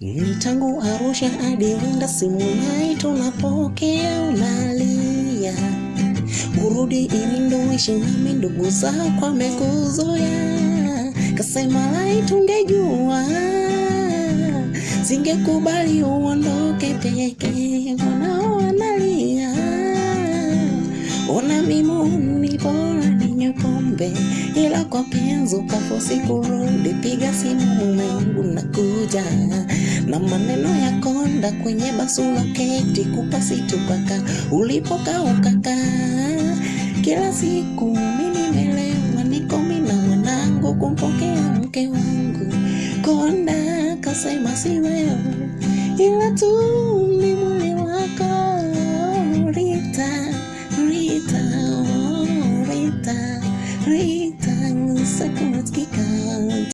Ni tangu Arusha hadi simu nai tunapokea, unalia. Urudi ili ishi nami, ndugu zako amekuzoya, kasema lai tungejua singekubali uondoke peke, mwanao analia, ona mimo bora ninywe pombe, ila kwa penzi ukafosi kurudi, piga simu mumengu nakuja, na maneno ya konda kwenye basula keti kupasitupaka ulipokaukakaa kila siku mimi nimelewa niko mina mwanangu kumpokea mke wangu. Konda kasema si wewe ila tu ni mwili wako. Rita, Rita, oh, Rita, Rita, Rita,